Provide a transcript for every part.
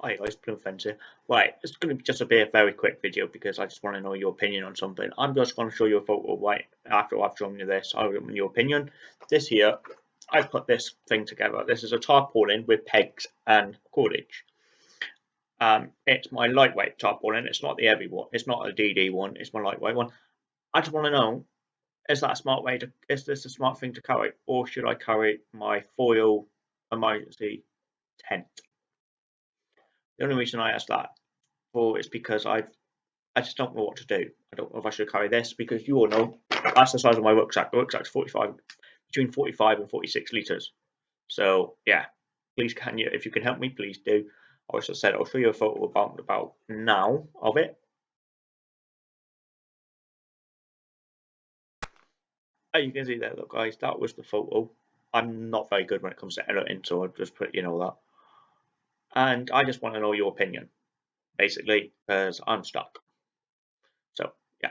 Guys, Plum Fence here. Right, it's going to just be a very quick video because I just want to know your opinion on something. I'm just going to show you a photo right after I've shown you this. I want your opinion. This here, I've put this thing together. This is a tarpaulin with pegs and cordage. Um, it's my lightweight tarpaulin. It's not the heavy one. It's not a DD one. It's my lightweight one. I just want to know, is that a smart way to, is this a smart thing to carry? Or should I carry my foil emergency tent? The only reason I ask that for is because I've I just don't know what to do. I don't know if I should carry this because you all know that's the size of my rucksack. The rucksack's 45 between 45 and 46 liters. So yeah, please can you if you can help me, please do. I also said I'll show you a photo about about now of it. As you can see there, look guys, that was the photo. I'm not very good when it comes to editing, so I'll just put you know that and I just want to know your opinion, basically, because I'm stuck. So, yeah,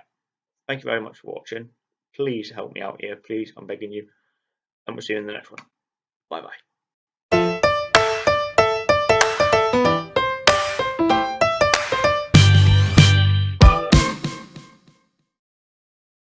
thank you very much for watching. Please help me out here, please, I'm begging you, and we'll see you in the next one. Bye bye.